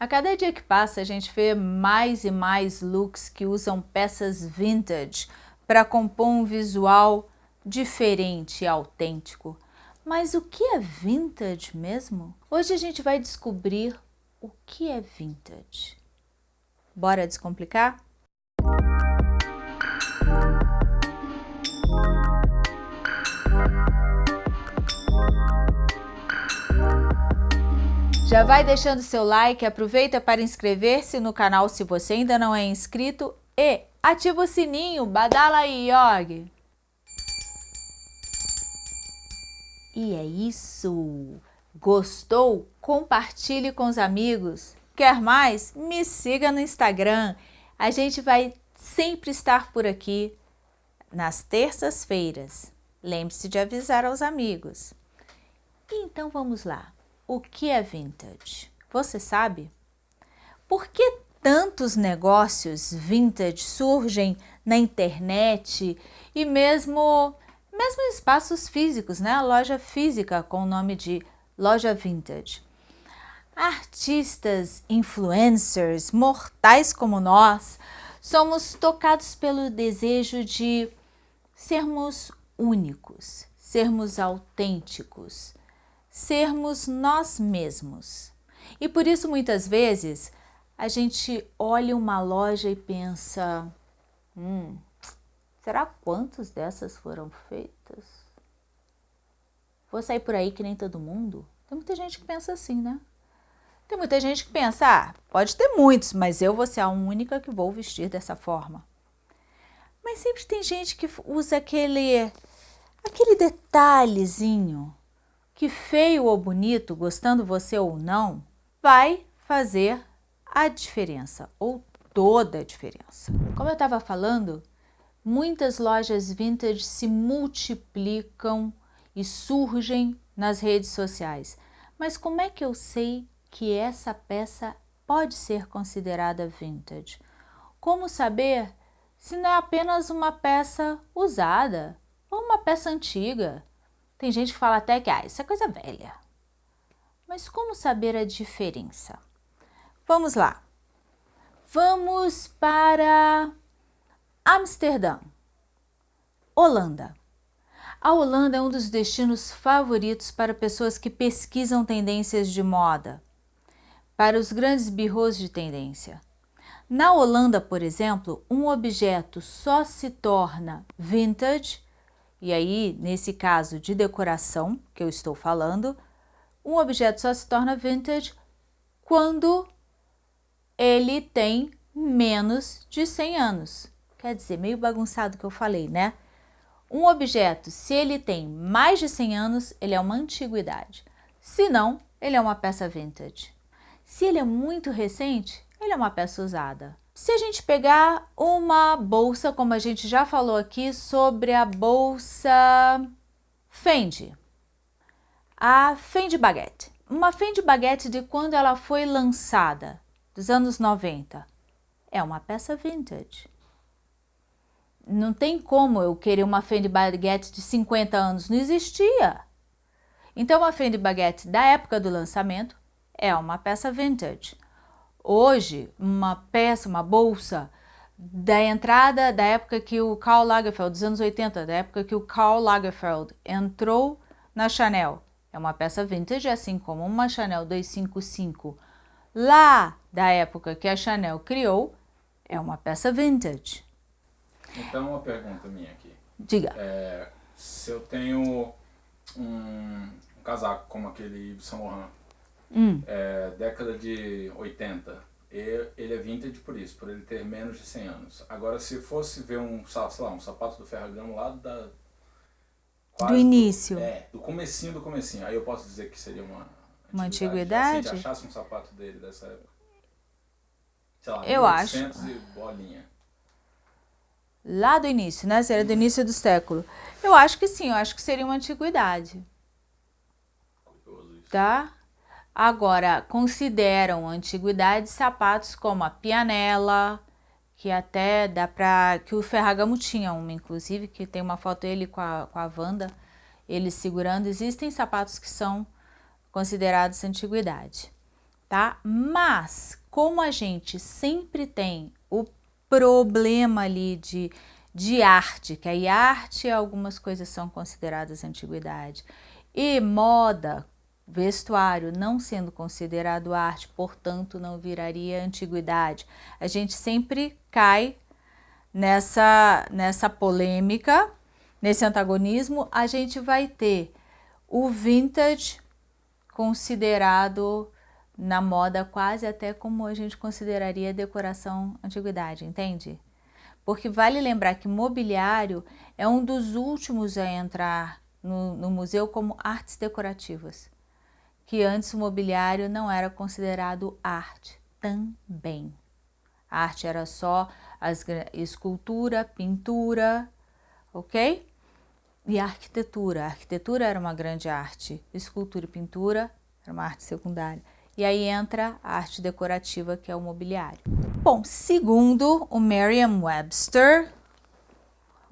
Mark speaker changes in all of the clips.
Speaker 1: A cada dia que passa, a gente vê mais e mais looks que usam peças vintage para compor um visual diferente e autêntico. Mas o que é vintage mesmo? Hoje a gente vai descobrir o que é vintage. Bora descomplicar? Já vai deixando seu like, aproveita para inscrever-se no canal se você ainda não é inscrito e ativa o sininho, badala aí, Yog! E é isso! Gostou? Compartilhe com os amigos. Quer mais? Me siga no Instagram. A gente vai sempre estar por aqui nas terças-feiras. Lembre-se de avisar aos amigos. Então vamos lá. O que é vintage? Você sabe? Por que tantos negócios vintage surgem na internet e mesmo, mesmo em espaços físicos, né? A loja física com o nome de loja vintage. Artistas, influencers, mortais como nós, somos tocados pelo desejo de sermos únicos, sermos autênticos, sermos nós mesmos. E por isso muitas vezes a gente olha uma loja e pensa, hum, será quantas dessas foram feitas? Vou sair por aí que nem todo mundo? Tem muita gente que pensa assim, né? Tem muita gente que pensa, ah, pode ter muitos, mas eu vou ser a única que vou vestir dessa forma. Mas sempre tem gente que usa aquele, aquele detalhezinho que feio ou bonito, gostando você ou não, vai fazer a diferença ou toda a diferença. Como eu estava falando, muitas lojas vintage se multiplicam e surgem nas redes sociais. Mas como é que eu sei que essa peça pode ser considerada vintage? Como saber se não é apenas uma peça usada ou uma peça antiga? Tem gente que fala até que ah, isso é coisa velha. Mas como saber a diferença? Vamos lá. Vamos para Amsterdã, Holanda. A Holanda é um dos destinos favoritos para pessoas que pesquisam tendências de moda, para os grandes birros de tendência. Na Holanda, por exemplo, um objeto só se torna vintage e aí, nesse caso de decoração que eu estou falando, um objeto só se torna vintage quando ele tem menos de 100 anos. Quer dizer, meio bagunçado que eu falei, né? Um objeto, se ele tem mais de 100 anos, ele é uma antiguidade. Se não, ele é uma peça vintage. Se ele é muito recente, ele é uma peça usada. Se a gente pegar uma bolsa, como a gente já falou aqui sobre a bolsa Fendi, a Fendi Baguette. Uma Fendi Baguette de quando ela foi lançada, dos anos 90, é uma peça vintage. Não tem como eu querer uma Fendi Baguette de 50 anos, não existia. Então, a Fendi Baguette da época do lançamento é uma peça vintage. Hoje, uma peça, uma bolsa da entrada da época que o Karl Lagerfeld, dos anos 80, da época que o Karl Lagerfeld entrou na Chanel. É uma peça vintage, assim como uma Chanel 255 lá da época que a Chanel criou, é uma peça vintage.
Speaker 2: Então, uma pergunta minha aqui.
Speaker 1: Diga.
Speaker 2: É, se eu tenho um, um casaco como aquele Yves Saint Laurent, hum. é, década de 80. ele é vintage por isso, por ele ter menos de 100 anos. Agora, se fosse ver um, sei lá, um sapato do Ferragamo lá da...
Speaker 1: Do início.
Speaker 2: Do, é, do comecinho do comecinho. Aí eu posso dizer que seria uma...
Speaker 1: Uma antiguidade?
Speaker 2: Se a gente achasse um sapato dele dessa época. Sei lá,
Speaker 1: eu acho.
Speaker 2: e bolinha.
Speaker 1: Lá do início, né? Seria do início do século. Eu acho que sim, eu acho que seria uma antiguidade.
Speaker 2: Curioso isso.
Speaker 1: Tá? Agora, consideram antiguidade sapatos como a pianela, que até dá para que o Ferragamo tinha uma, inclusive, que tem uma foto dele com a, com a Wanda, ele segurando. Existem sapatos que são considerados antiguidade. tá? Mas, como a gente sempre tem o problema ali de, de arte, que aí arte, algumas coisas são consideradas antiguidade, e moda, vestuário não sendo considerado arte, portanto não viraria antiguidade. A gente sempre cai nessa, nessa polêmica, nesse antagonismo, a gente vai ter o vintage considerado na moda quase até como a gente consideraria decoração antiguidade, entende? Porque vale lembrar que mobiliário é um dos últimos a entrar no, no museu como artes decorativas, que antes o mobiliário não era considerado arte também. A arte era só as, escultura, pintura, ok? E a arquitetura. A arquitetura era uma grande arte, escultura e pintura era uma arte secundária. E aí entra a arte decorativa, que é o mobiliário. Bom, segundo o Merriam-Webster,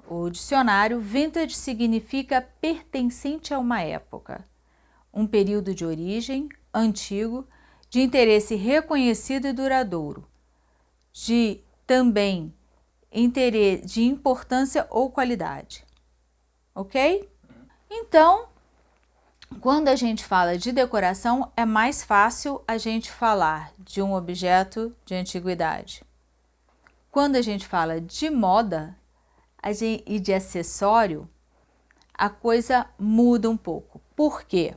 Speaker 1: o dicionário, vintage significa pertencente a uma época, um período de origem, antigo, de interesse reconhecido e duradouro, de também interesse, de importância ou qualidade ok? Então, quando a gente fala de decoração, é mais fácil a gente falar de um objeto de antiguidade. Quando a gente fala de moda gente, e de acessório, a coisa muda um pouco. Por quê?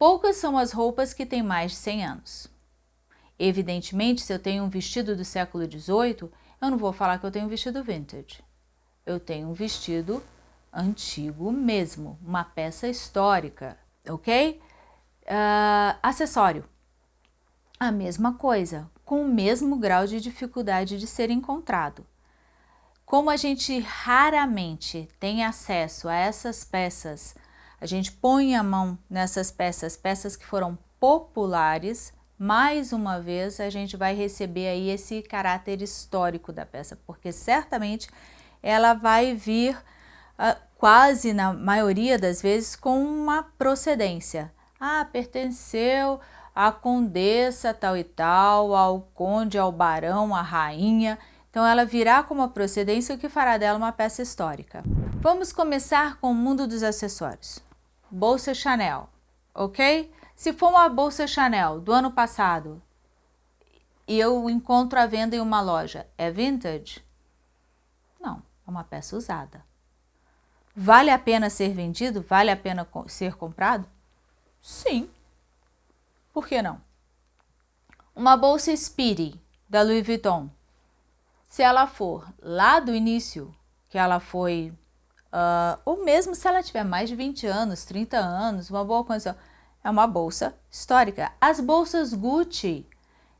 Speaker 1: Poucas são as roupas que têm mais de 100 anos. Evidentemente, se eu tenho um vestido do século XVIII, eu não vou falar que eu tenho um vestido vintage. Eu tenho um vestido antigo mesmo, uma peça histórica, ok? Uh, acessório, a mesma coisa, com o mesmo grau de dificuldade de ser encontrado. Como a gente raramente tem acesso a essas peças, a gente põe a mão nessas peças, peças que foram populares, mais uma vez a gente vai receber aí esse caráter histórico da peça, porque certamente ela vai vir quase na maioria das vezes com uma procedência. Ah, pertenceu à condessa tal e tal, ao conde, ao barão, à rainha. Então ela virá com uma procedência, o que fará dela uma peça histórica. Vamos começar com o mundo dos acessórios. Bolsa Chanel, ok? Se for uma bolsa Chanel do ano passado e eu encontro à venda em uma loja, é vintage? Não, é uma peça usada. Vale a pena ser vendido? Vale a pena ser comprado? Sim. Por que não? Uma bolsa Speedy da Louis Vuitton, se ela for lá do início, que ela foi, uh, ou mesmo se ela tiver mais de 20 anos, 30 anos, uma boa condição, é uma bolsa histórica. As bolsas Gucci,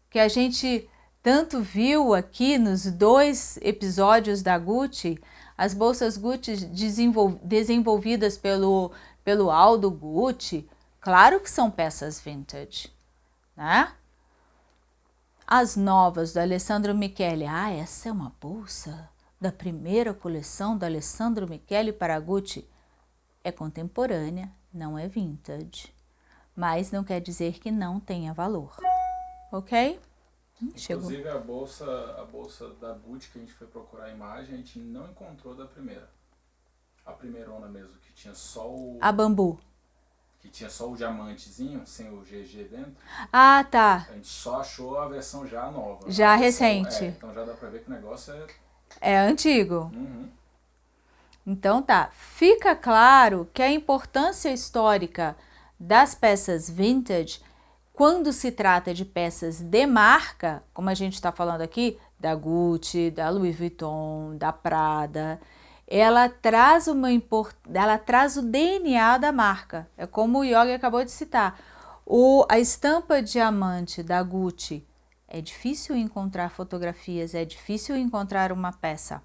Speaker 1: que a gente tanto viu aqui nos dois episódios da Gucci, as bolsas Gucci desenvolvidas pelo, pelo Aldo Gucci, claro que são peças vintage, né? As novas do Alessandro Michele, ah, essa é uma bolsa da primeira coleção do Alessandro Michele para Gucci. É contemporânea, não é vintage, mas não quer dizer que não tenha valor, ok?
Speaker 2: Inclusive Chegou. a bolsa, a bolsa da Gucci que a gente foi procurar a imagem, a gente não encontrou da primeira. A primeirona mesmo, que tinha só o...
Speaker 1: A bambu.
Speaker 2: Que tinha só o diamantezinho, sem o GG dentro.
Speaker 1: Ah, tá.
Speaker 2: A gente só achou a versão já nova.
Speaker 1: Já
Speaker 2: versão,
Speaker 1: recente.
Speaker 2: É, então já dá pra ver que o negócio é...
Speaker 1: É antigo.
Speaker 2: Uhum.
Speaker 1: Então tá. Fica claro que a importância histórica das peças vintage quando se trata de peças de marca, como a gente está falando aqui, da Gucci, da Louis Vuitton, da Prada, ela traz, uma ela traz o DNA da marca. É como o Yogi acabou de citar. O, a estampa diamante da Gucci, é difícil encontrar fotografias, é difícil encontrar uma peça.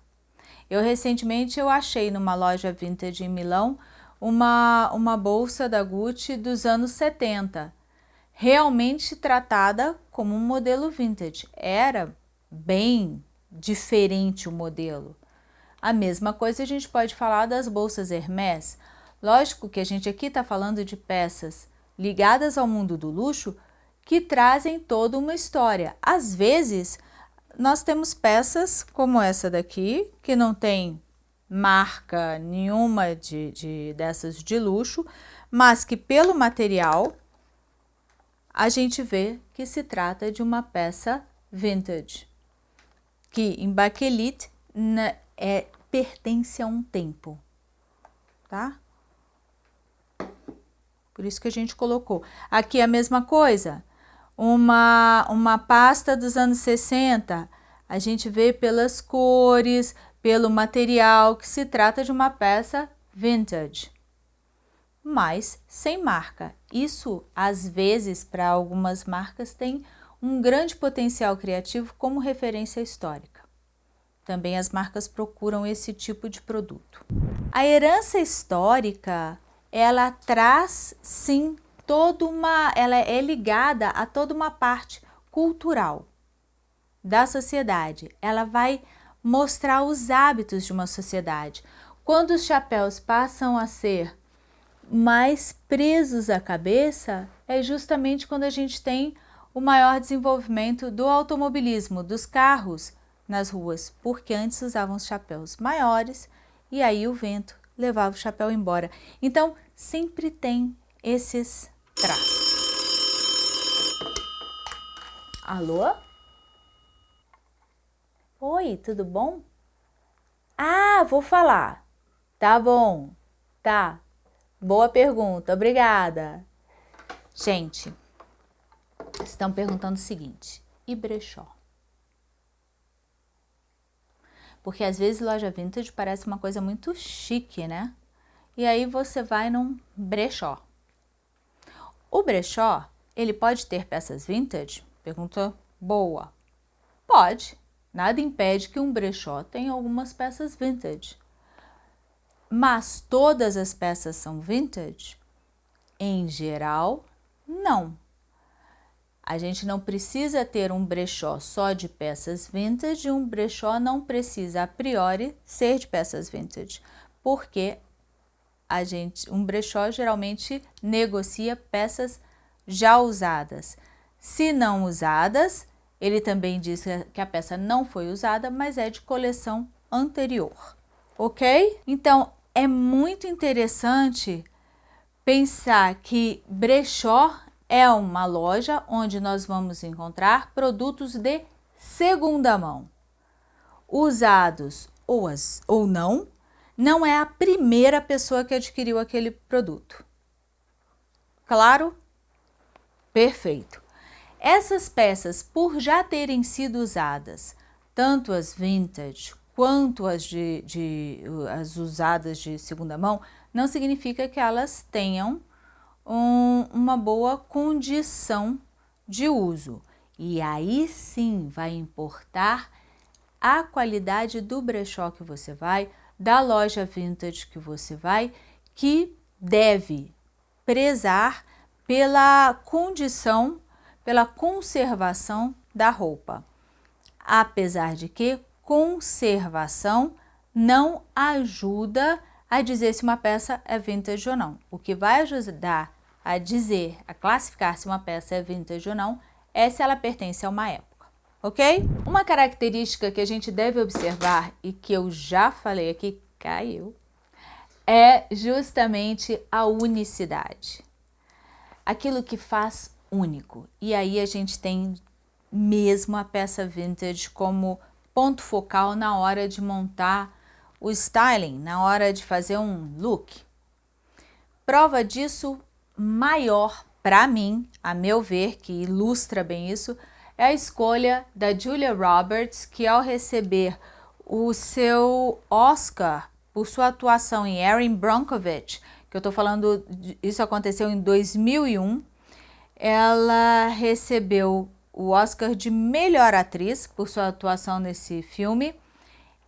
Speaker 1: Eu recentemente eu achei numa loja vintage em Milão uma, uma bolsa da Gucci dos anos 70 realmente tratada como um modelo vintage. Era bem diferente o modelo. A mesma coisa a gente pode falar das bolsas Hermès. Lógico que a gente aqui está falando de peças ligadas ao mundo do luxo que trazem toda uma história. Às vezes, nós temos peças como essa daqui, que não tem marca nenhuma de, de dessas de luxo, mas que pelo material a gente vê que se trata de uma peça vintage, que em baquelite é, pertence a um tempo, tá? Por isso que a gente colocou. Aqui a mesma coisa, uma, uma pasta dos anos 60, a gente vê pelas cores, pelo material, que se trata de uma peça vintage mas sem marca. Isso, às vezes, para algumas marcas, tem um grande potencial criativo como referência histórica. Também as marcas procuram esse tipo de produto. A herança histórica, ela traz, sim, toda uma... ela é ligada a toda uma parte cultural da sociedade. Ela vai mostrar os hábitos de uma sociedade. Quando os chapéus passam a ser mais presos à cabeça é justamente quando a gente tem o maior desenvolvimento do automobilismo, dos carros nas ruas, porque antes usavam os chapéus maiores e aí o vento levava o chapéu embora. Então, sempre tem esses traços. Alô? Oi, tudo bom? Ah, vou falar. Tá bom. Tá, Boa pergunta, obrigada. Gente, estão perguntando o seguinte, e brechó? Porque às vezes loja vintage parece uma coisa muito chique, né? E aí você vai num brechó. O brechó, ele pode ter peças vintage? Pergunta boa. Pode. Nada impede que um brechó tenha algumas peças vintage. Mas todas as peças são vintage? Em geral, não. A gente não precisa ter um brechó só de peças vintage e um brechó não precisa a priori ser de peças vintage, porque a gente, um brechó geralmente negocia peças já usadas. Se não usadas, ele também diz que a peça não foi usada, mas é de coleção anterior ok? Então, é muito interessante pensar que brechó é uma loja onde nós vamos encontrar produtos de segunda mão, usados ou, as, ou não, não é a primeira pessoa que adquiriu aquele produto. Claro? Perfeito. Essas peças, por já terem sido usadas, tanto as vintage quanto as, de, de, as usadas de segunda mão, não significa que elas tenham um, uma boa condição de uso. E aí sim vai importar a qualidade do brechó que você vai, da loja vintage que você vai, que deve prezar pela condição, pela conservação da roupa. Apesar de que conservação não ajuda a dizer se uma peça é vintage ou não. O que vai ajudar a dizer, a classificar se uma peça é vintage ou não, é se ela pertence a uma época, ok? Uma característica que a gente deve observar e que eu já falei aqui, caiu, é justamente a unicidade. Aquilo que faz único. E aí a gente tem mesmo a peça vintage como ponto focal na hora de montar o styling, na hora de fazer um look. Prova disso maior para mim, a meu ver, que ilustra bem isso, é a escolha da Julia Roberts, que ao receber o seu Oscar por sua atuação em Erin Brockovich, que eu estou falando, isso aconteceu em 2001, ela recebeu o Oscar de melhor atriz por sua atuação nesse filme.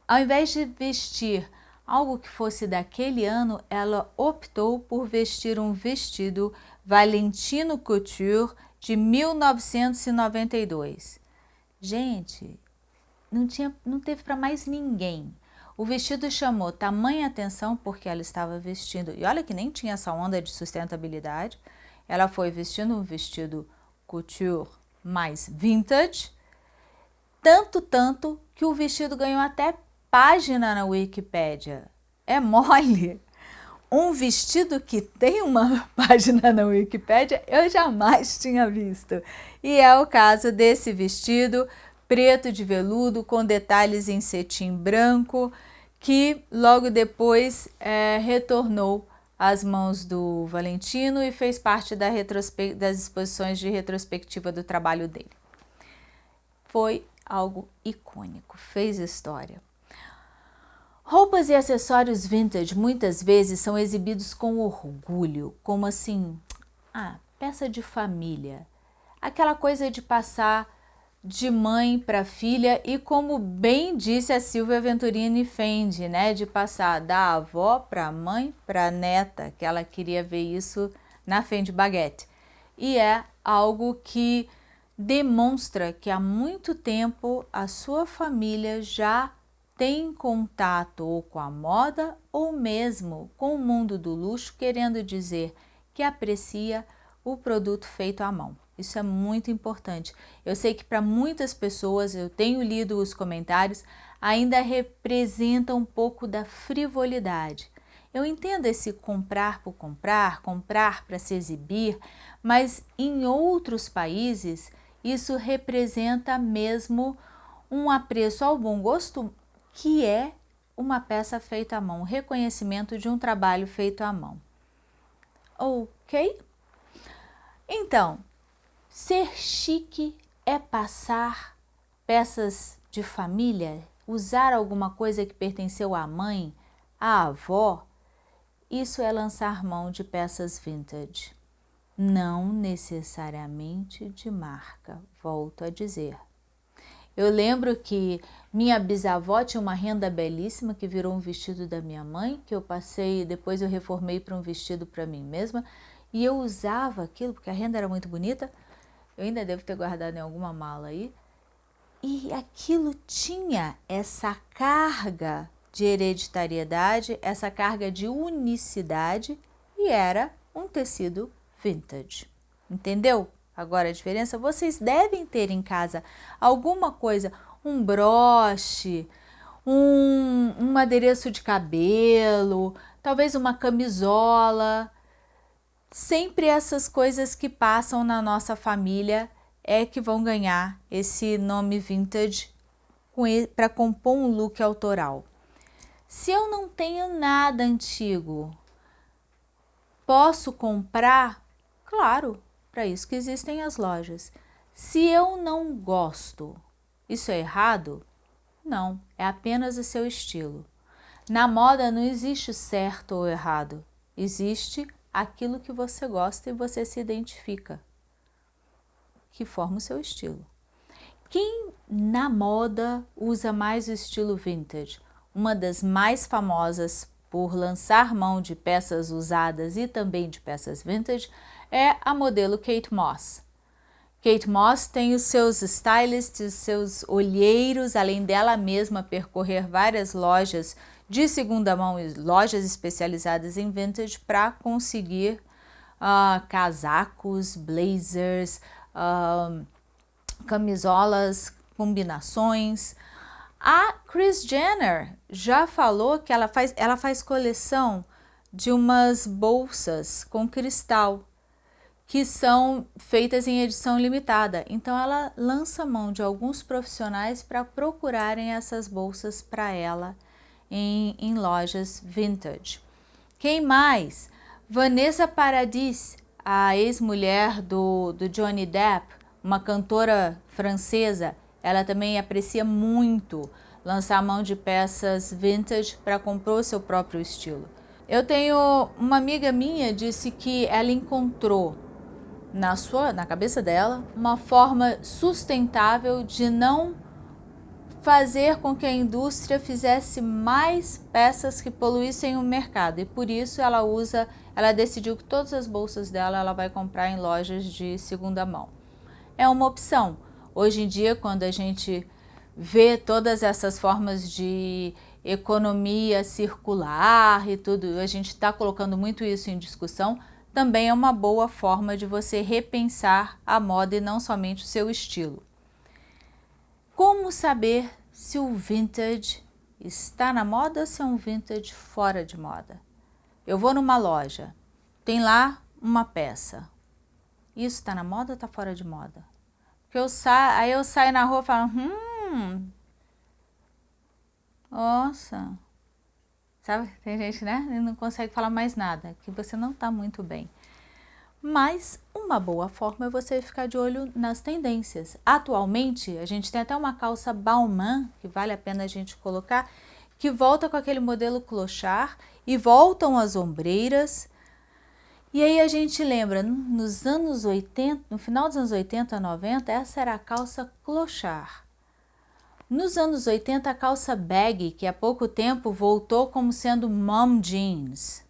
Speaker 1: Ao invés de vestir algo que fosse daquele ano, ela optou por vestir um vestido Valentino Couture de 1992. Gente, não, tinha, não teve para mais ninguém. O vestido chamou tamanha atenção porque ela estava vestindo, e olha que nem tinha essa onda de sustentabilidade, ela foi vestindo um vestido couture mais vintage, tanto, tanto que o vestido ganhou até página na Wikipédia. É mole! Um vestido que tem uma página na Wikipédia eu jamais tinha visto. E é o caso desse vestido preto de veludo com detalhes em cetim branco que logo depois é, retornou às mãos do Valentino e fez parte da das exposições de retrospectiva do trabalho dele. Foi algo icônico, fez história. Roupas e acessórios vintage muitas vezes são exibidos com orgulho, como assim, ah, peça de família. Aquela coisa de passar de mãe para filha e como bem disse a Silvia Venturini Fendi, né, de passar da avó para mãe para neta, que ela queria ver isso na Fendi Baguette. E é algo que demonstra que há muito tempo a sua família já tem contato ou com a moda ou mesmo com o mundo do luxo, querendo dizer que aprecia o produto feito à mão. Isso é muito importante. Eu sei que para muitas pessoas, eu tenho lido os comentários, ainda representa um pouco da frivolidade. Eu entendo esse comprar por comprar, comprar para se exibir, mas em outros países isso representa mesmo um apreço ao bom gosto que é uma peça feita à mão, reconhecimento de um trabalho feito à mão. Ok? Então, ser chique é passar peças de família, usar alguma coisa que pertenceu à mãe, à avó, isso é lançar mão de peças vintage. Não necessariamente de marca, volto a dizer. Eu lembro que minha bisavó tinha uma renda belíssima que virou um vestido da minha mãe, que eu passei, depois eu reformei para um vestido para mim mesma, e eu usava aquilo porque a renda era muito bonita. Eu ainda devo ter guardado em alguma mala aí. E aquilo tinha essa carga de hereditariedade, essa carga de unicidade e era um tecido vintage. Entendeu? Agora a diferença, vocês devem ter em casa alguma coisa, um broche, um, um adereço de cabelo, talvez uma camisola. Sempre essas coisas que passam na nossa família é que vão ganhar esse nome vintage para compor um look autoral. Se eu não tenho nada antigo, posso comprar? Claro, para isso que existem as lojas. Se eu não gosto, isso é errado? Não, é apenas o seu estilo. Na moda não existe certo ou errado, existe aquilo que você gosta e você se identifica, que forma o seu estilo. Quem na moda usa mais o estilo vintage? Uma das mais famosas por lançar mão de peças usadas e também de peças vintage é a modelo Kate Moss. Kate Moss tem os seus stylists, seus olheiros, além dela mesma percorrer várias lojas de segunda mão e lojas especializadas em vintage para conseguir uh, casacos, blazers, uh, camisolas, combinações. A Kris Jenner já falou que ela faz, ela faz coleção de umas bolsas com cristal que são feitas em edição limitada. Então ela lança mão de alguns profissionais para procurarem essas bolsas para ela em, em, lojas vintage. Quem mais? Vanessa Paradis, a ex-mulher do, do Johnny Depp, uma cantora francesa, ela também aprecia muito lançar mão de peças vintage para compor o seu próprio estilo. Eu tenho uma amiga minha disse que ela encontrou na sua, na cabeça dela, uma forma sustentável de não fazer com que a indústria fizesse mais peças que poluíssem o mercado e por isso ela usa, ela decidiu que todas as bolsas dela ela vai comprar em lojas de segunda mão. É uma opção. Hoje em dia, quando a gente vê todas essas formas de economia circular e tudo, a gente está colocando muito isso em discussão, também é uma boa forma de você repensar a moda e não somente o seu estilo. Como saber se o vintage está na moda ou se é um vintage fora de moda? Eu vou numa loja, tem lá uma peça. Isso está na moda ou está fora de moda? Porque eu sa aí eu saio na rua e falo, hum, nossa, sabe? Tem gente, né? Não consegue falar mais nada, que você não está muito bem. Mas uma boa forma é você ficar de olho nas tendências. Atualmente, a gente tem até uma calça Balmain, que vale a pena a gente colocar, que volta com aquele modelo clochard e voltam as ombreiras. E aí a gente lembra, nos anos 80, no final dos anos 80, 90, essa era a calça clochard. Nos anos 80, a calça bag, que há pouco tempo voltou como sendo mom jeans.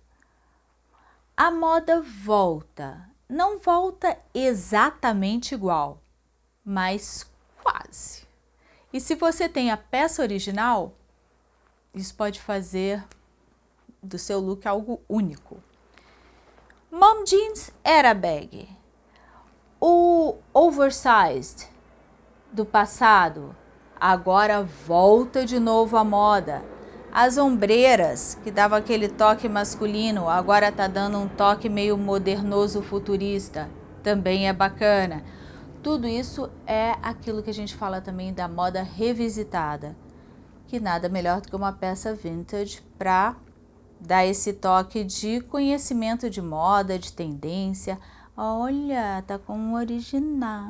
Speaker 1: A moda volta. Não volta exatamente igual, mas quase. E se você tem a peça original, isso pode fazer do seu look algo único. Mom jeans era bag. O oversized do passado agora volta de novo à moda. As ombreiras, que dava aquele toque masculino, agora tá dando um toque meio modernoso futurista. Também é bacana. Tudo isso é aquilo que a gente fala também da moda revisitada, que nada melhor do que uma peça vintage para dar esse toque de conhecimento de moda, de tendência. Olha, tá com um original.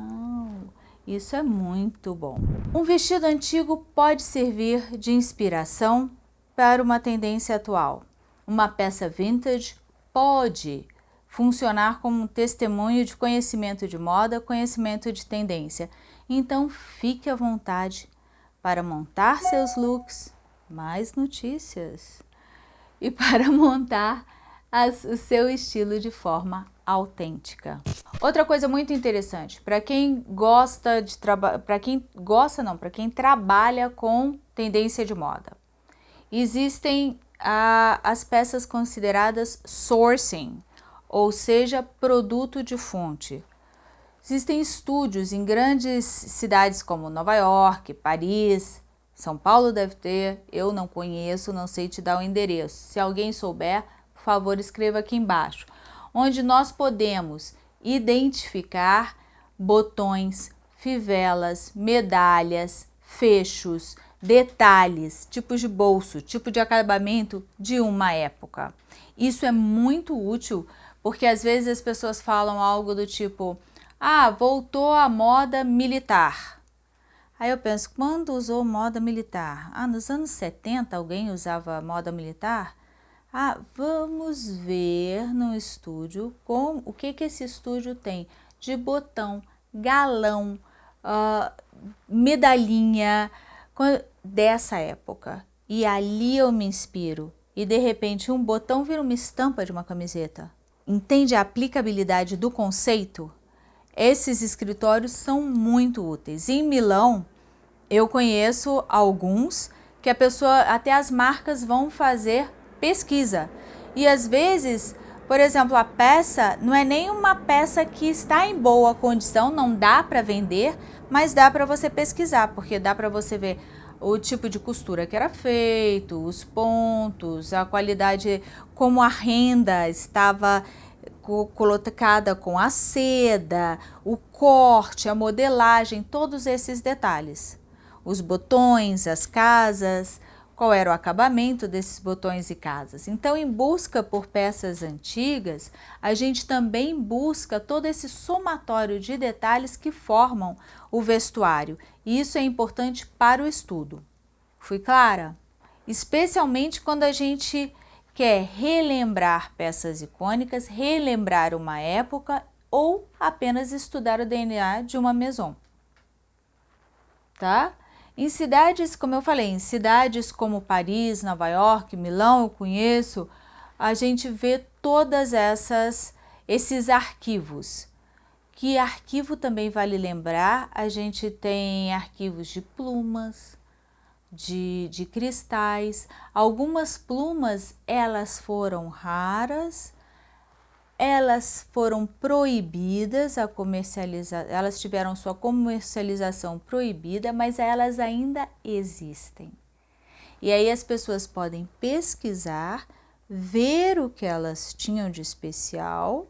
Speaker 1: Isso é muito bom. Um vestido antigo pode servir de inspiração para uma tendência atual. Uma peça vintage pode funcionar como um testemunho de conhecimento de moda, conhecimento de tendência. Então fique à vontade para montar seus looks, mais notícias, e para montar as, o seu estilo de forma autêntica. Outra coisa muito interessante, para quem gosta de trabalhar, para quem gosta não, para quem trabalha com tendência de moda, existem ah, as peças consideradas sourcing, ou seja, produto de fonte. Existem estúdios em grandes cidades como Nova York, Paris, São Paulo deve ter, eu não conheço, não sei te dar o endereço. Se alguém souber, por favor, escreva aqui embaixo onde nós podemos identificar botões, fivelas, medalhas, fechos, detalhes, tipos de bolso, tipo de acabamento de uma época. Isso é muito útil porque às vezes as pessoas falam algo do tipo ah, voltou a moda militar. Aí eu penso, quando usou moda militar? Ah, nos anos 70 alguém usava moda militar? Ah, vamos ver no estúdio com o que, que esse estúdio tem de botão, galão, uh, medalhinha dessa época. E ali eu me inspiro. E de repente um botão vira uma estampa de uma camiseta. Entende a aplicabilidade do conceito? Esses escritórios são muito úteis. Em Milão, eu conheço alguns que a pessoa, até as marcas vão fazer pesquisa. E às vezes, por exemplo, a peça não é nem uma peça que está em boa condição, não dá para vender, mas dá para você pesquisar, porque dá para você ver o tipo de costura que era feito, os pontos, a qualidade, como a renda estava colocada com a seda, o corte, a modelagem, todos esses detalhes. Os botões, as casas, qual era o acabamento desses botões e casas. Então, em busca por peças antigas, a gente também busca todo esse somatório de detalhes que formam o vestuário. E isso é importante para o estudo. Fui clara? Especialmente quando a gente quer relembrar peças icônicas, relembrar uma época ou apenas estudar o DNA de uma maison. Tá? Em cidades, como eu falei, em cidades como Paris, Nova York, Milão, eu conheço, a gente vê todas essas esses arquivos. Que arquivo também vale lembrar, a gente tem arquivos de plumas, de, de cristais. Algumas plumas, elas foram raras, elas foram proibidas a comercializar, elas tiveram sua comercialização proibida, mas elas ainda existem. E aí as pessoas podem pesquisar, ver o que elas tinham de especial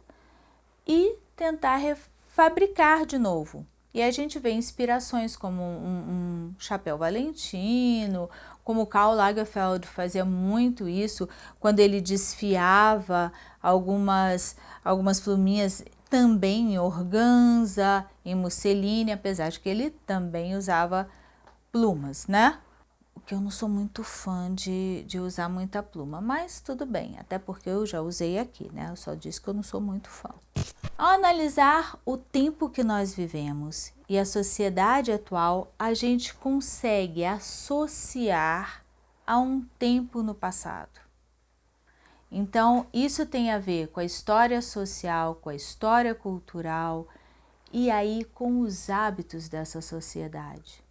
Speaker 1: e tentar fabricar de novo. E a gente vê inspirações como um, um chapéu valentino, como Karl Lagerfeld fazia muito isso, quando ele desfiava algumas, algumas pluminhas também em organza, em musseline, apesar de que ele também usava plumas, né? O que eu não sou muito fã de, de usar muita pluma, mas tudo bem, até porque eu já usei aqui, né? Eu só disse que eu não sou muito fã. Ao analisar o tempo que nós vivemos e a sociedade atual, a gente consegue associar a um tempo no passado. Então, isso tem a ver com a história social, com a história cultural e aí com os hábitos dessa sociedade.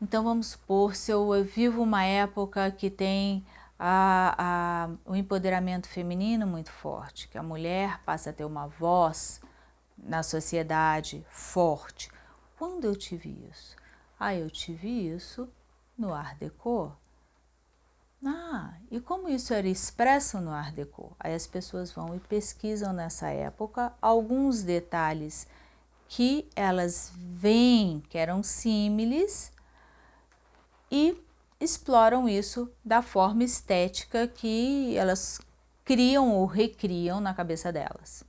Speaker 1: Então, vamos supor, se eu vivo uma época que tem a, a, o empoderamento feminino muito forte, que a mulher passa a ter uma voz na sociedade forte. Quando eu tive isso? Ah, eu tive isso no Art Deco. Ah, e como isso era expresso no Art Deco? Aí as pessoas vão e pesquisam nessa época alguns detalhes que elas veem que eram símiles e exploram isso da forma estética que elas criam ou recriam na cabeça delas,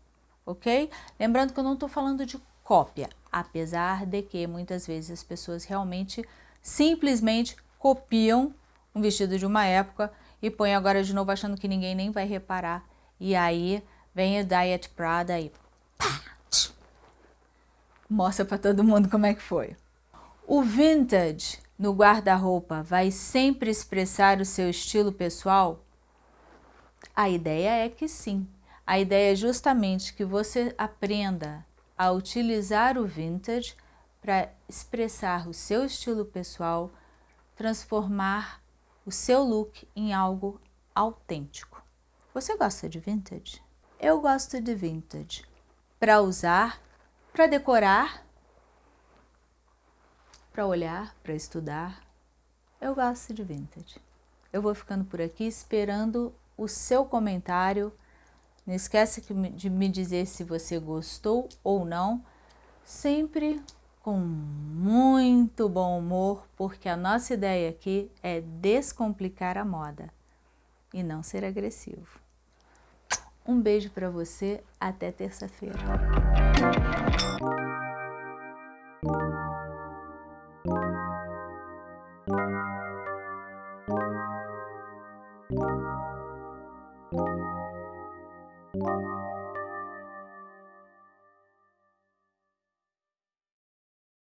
Speaker 1: ok? Lembrando que eu não estou falando de cópia, apesar de que muitas vezes as pessoas realmente simplesmente copiam um vestido de uma época e põe agora de novo achando que ninguém nem vai reparar. E aí vem a Diet Prada e pá, mostra para todo mundo como é que foi. O vintage no guarda-roupa vai sempre expressar o seu estilo pessoal? A ideia é que sim. A ideia é justamente que você aprenda a utilizar o vintage para expressar o seu estilo pessoal, transformar o seu look em algo autêntico. Você gosta de vintage? Eu gosto de vintage para usar, para decorar, para olhar, para estudar. Eu gosto de vintage. Eu vou ficando por aqui esperando o seu comentário. Não esquece de me dizer se você gostou ou não. Sempre com muito bom humor, porque a nossa ideia aqui é descomplicar a moda e não ser agressivo. Um beijo para você, até terça-feira.